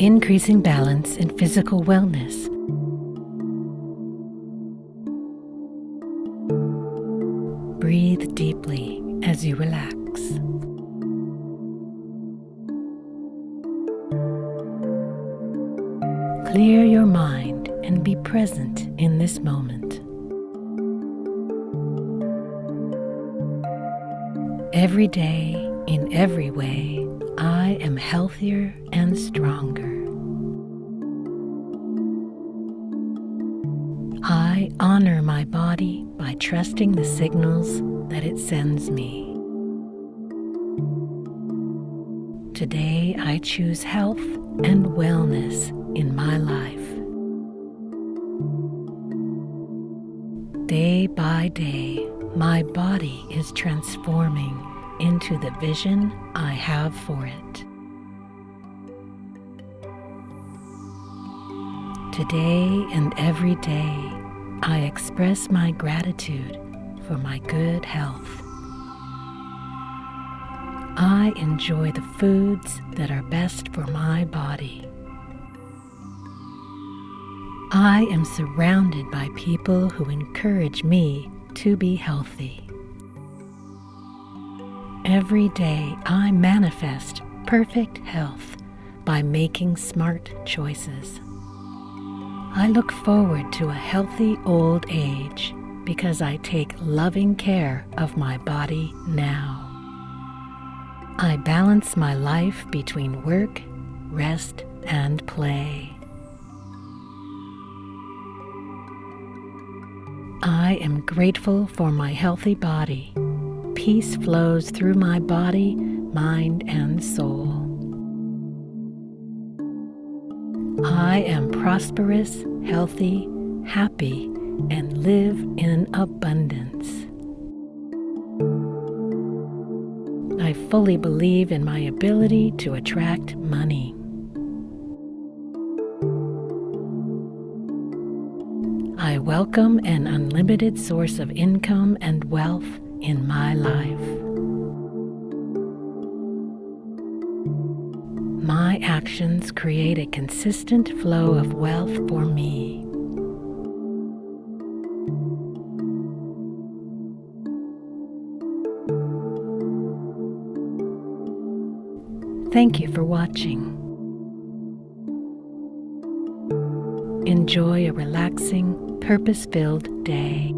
increasing balance and physical wellness. Breathe deeply as you relax. Clear your mind and be present in this moment. Every day, in every way, I am healthier and stronger. I honor my body by trusting the signals that it sends me. Today I choose health and wellness in my life. Day by day, my body is transforming into the vision I have for it. Today and every day, I express my gratitude for my good health. I enjoy the foods that are best for my body. I am surrounded by people who encourage me to be healthy. Every day I manifest perfect health by making smart choices. I look forward to a healthy old age because I take loving care of my body now. I balance my life between work, rest, and play. I am grateful for my healthy body. Peace flows through my body, mind, and soul. I am prosperous, healthy, happy, and live in abundance. I fully believe in my ability to attract money. I welcome an unlimited source of income and wealth in my life. My actions create a consistent flow of wealth for me. Thank you for watching. Enjoy a relaxing, purpose filled day.